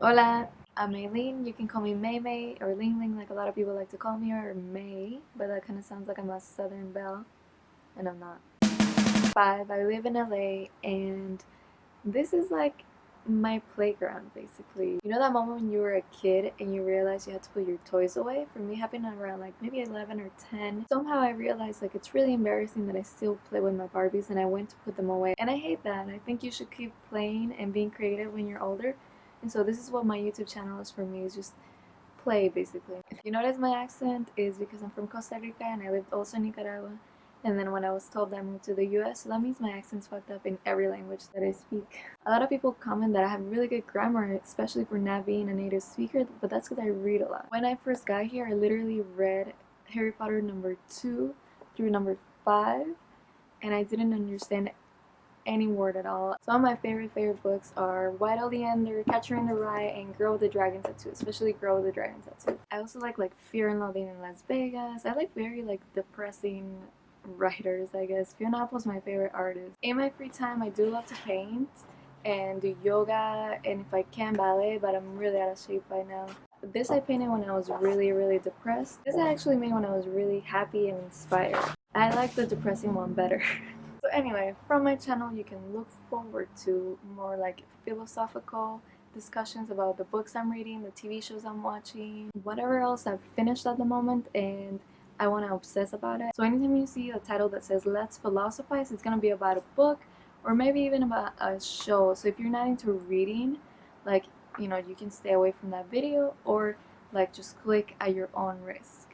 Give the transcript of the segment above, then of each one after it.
Hola, I'm Maylene. You can call me May May or Ling Ling like a lot of people like to call me or May, but that kind of sounds like I'm a Southern belle, and I'm not. Five, I live in LA and this is like my playground basically. You know that moment when you were a kid and you realized you had to put your toys away? For me happened around like maybe 11 or 10. Somehow I realized like it's really embarrassing that I still play with my Barbies and I went to put them away. And I hate that. I think you should keep playing and being creative when you're older. And so this is what my YouTube channel is for me, is just play basically. If you notice my accent is because I'm from Costa Rica and I lived also in Nicaragua and then when I was told I moved to the US, so that means my accent's fucked up in every language that I speak. A lot of people comment that I have really good grammar, especially for not being a native speaker, but that's because I read a lot. When I first got here, I literally read Harry Potter number 2 through number 5, and I didn't understand any word at all. Some of my favorite favorite books are White Oleander, Catcher in the Rye, and Girl with the Dragon Tattoo, especially Girl with the Dragon Tattoo. I also like like Fear and Loathing in Las Vegas. I like very like depressing writers, I guess. Fiona Apple's my favorite artist. In my free time, I do love to paint and do yoga and if I can ballet, but I'm really out of shape by now. This I painted when I was really, really depressed. This I actually made when I was really happy and inspired. I like the depressing one better. so anyway, from my channel you can look forward to more like philosophical discussions about the books I'm reading, the TV shows I'm watching, whatever else I've finished at the moment and I want to obsess about it. So anytime you see a title that says let's philosophize, it's going to be about a book or maybe even about a show. So if you're not into reading, like, you know, you can stay away from that video or like just click at your own risk.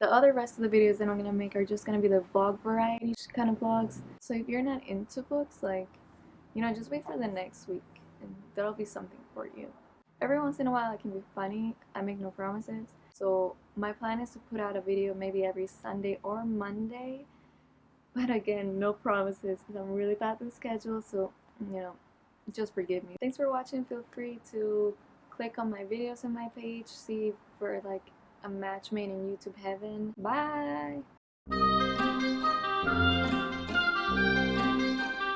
The other rest of the videos that I'm going to make are just going to be the vlog variety kind of vlogs. So if you're not into books, like, you know, just wait for the next week and that'll be something for you. Every once in a while it can be funny. I make no promises. So my plan is to put out a video maybe every Sunday or Monday. But again, no promises because I'm really bad with schedule. So, you know, just forgive me. Thanks for watching. Feel free to click on my videos on my page. See for like a match made in YouTube heaven. Bye!